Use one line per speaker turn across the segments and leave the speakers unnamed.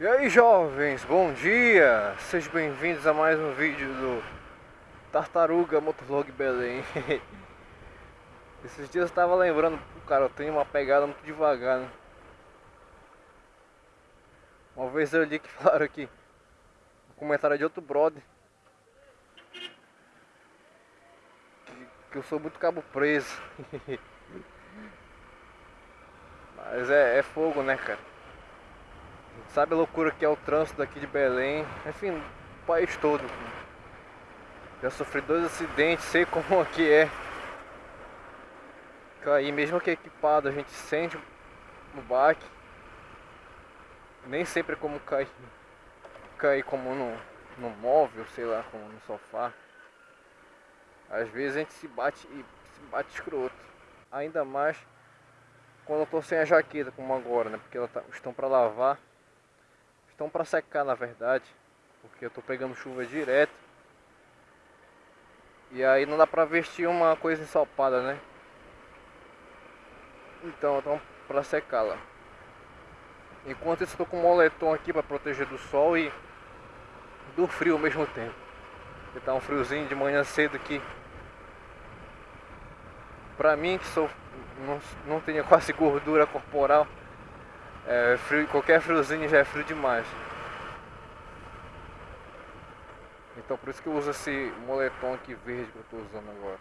E aí jovens, bom dia! Sejam bem-vindos a mais um vídeo do Tartaruga Motovlog Belém Esses dias eu estava lembrando, cara, eu tenho uma pegada muito devagar né? Uma vez eu li que falaram aqui Um comentário de outro brother que, que eu sou muito cabo preso Mas é, é fogo né cara Sabe a loucura que é o trânsito daqui de Belém? Enfim, o país todo. Já sofri dois acidentes, sei como aqui é. Cair, mesmo que equipado, a gente sente o baque. Nem sempre é como cair, cair como no, no móvel, sei lá, como no sofá. Às vezes a gente se bate e se bate escroto. Ainda mais quando eu tô sem a jaqueta, como agora, né? Porque elas tá, estão para lavar estão para secar na verdade, porque eu tô pegando chuva direto. E aí não dá pra vestir uma coisa ensopada, né? Então, estão para secar lá. Enquanto isso, estou com um moletom aqui para proteger do sol e do frio ao mesmo tempo. Porque tá um friozinho de manhã cedo aqui. Pra mim que sou não, não tenho quase gordura corporal, é, frio, qualquer friozinho já é frio demais. Então por isso que eu uso esse moletom aqui verde que eu estou usando agora.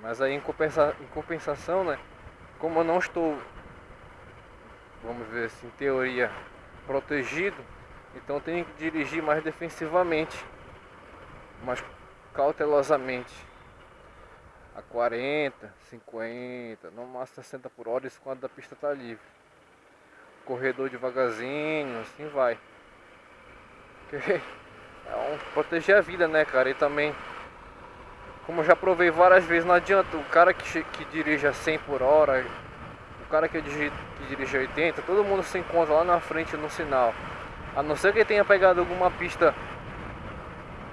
Mas aí em, compensa, em compensação, né? Como eu não estou, vamos ver assim, em teoria, protegido, então eu tenho que dirigir mais defensivamente, mais cautelosamente. A 40, 50, no máximo 60 por hora, isso quando a pista está livre corredor devagarzinho, assim vai. é um, proteger a vida, né, cara? E também, como eu já provei várias vezes, não adianta o cara que, que dirige a 100 por hora, o cara que dirige, que dirige a 80, todo mundo se encontra lá na frente no sinal. A não ser que tenha pegado alguma pista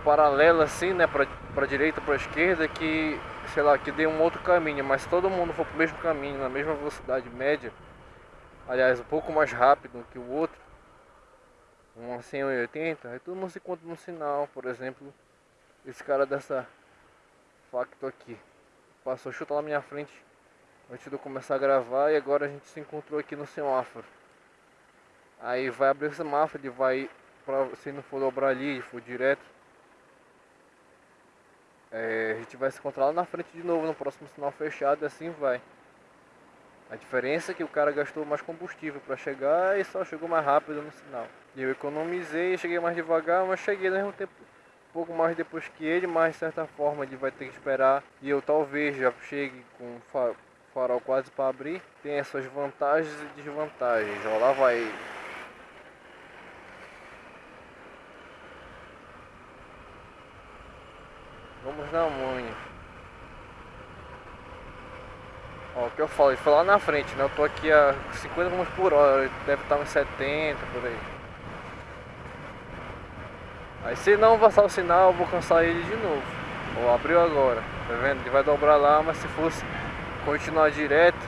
paralela assim, né, pra, pra direita, pra esquerda, que, sei lá, que dê um outro caminho, mas todo mundo for pro mesmo caminho, na mesma velocidade média, aliás, um pouco mais rápido que o outro, um 180, aí todo mundo se encontra no sinal, por exemplo, esse cara dessa facto aqui, passou chuta lá na minha frente antes de eu começar a gravar e agora a gente se encontrou aqui no semáforo. Aí vai abrir o semáforo, ele vai, pra, se não for dobrar ali, for direto, é, a gente vai se encontrar lá na frente de novo no próximo sinal fechado e assim vai. A diferença é que o cara gastou mais combustível para chegar e só chegou mais rápido no sinal. E eu economizei, cheguei mais devagar, mas cheguei no mesmo tempo um pouco mais depois que ele, mas de certa forma ele vai ter que esperar e eu talvez já chegue com o farol quase para abrir. Tem as suas vantagens e desvantagens. Ó, lá vai Vamos na manha. Ó, o que eu falei, foi lá na frente, né? Eu tô aqui a 50 km por hora, deve estar uns 70 por aí. Aí se não passar o sinal, eu vou cansar ele de novo. Ó, abriu agora, tá vendo? Ele vai dobrar lá, mas se fosse continuar direto,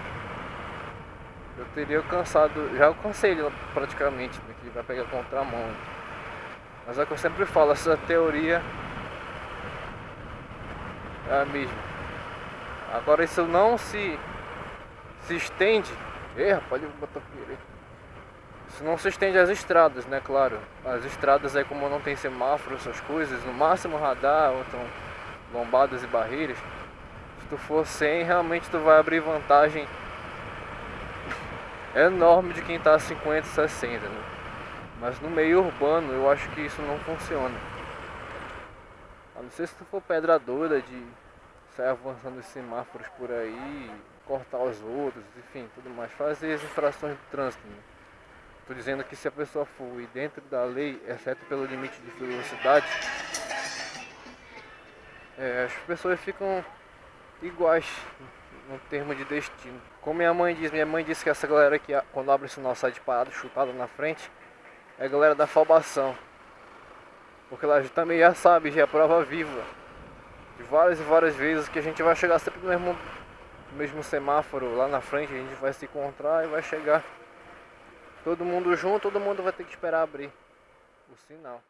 eu teria cansado, já alcancei ele praticamente, né? que ele vai pegar contramão. Mas é o que eu sempre falo, essa teoria é a mesma. Agora isso não se se estende. Ih, rapaz, ele botou Isso não se estende às estradas, né? Claro. As estradas aí, como não tem semáforo, essas coisas, no máximo radar, ou então lombadas e barreiras. Se tu for 100, realmente tu vai abrir vantagem enorme de quem tá a 50, 60, né? Mas no meio urbano eu acho que isso não funciona. A não ser se tu for pedra de sair avançando os semáforos por aí cortar os outros, enfim, tudo mais, fazer as infrações de trânsito. Né? Estou dizendo que se a pessoa for dentro da lei, exceto pelo limite de velocidade, é, as pessoas ficam iguais no termo de destino. Como minha mãe diz, minha mãe disse que essa galera que quando abre o sinal sai de parado, chutado na frente, é a galera da falbação. Porque ela também já sabe, já é prova viva. De várias e várias vezes que a gente vai chegar sempre no mesmo mesmo semáforo lá na frente, a gente vai se encontrar e vai chegar todo mundo junto, todo mundo vai ter que esperar abrir o sinal.